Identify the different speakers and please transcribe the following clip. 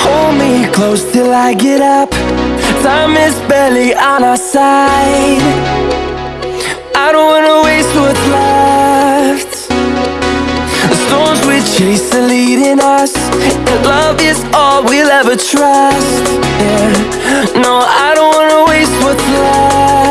Speaker 1: Hold me close till I get up. Time is barely on our side. I don't wanna waste what's left. The storms we chase are leading us, and love is all we'll ever trust. Yeah, no, I don't wanna waste what's left.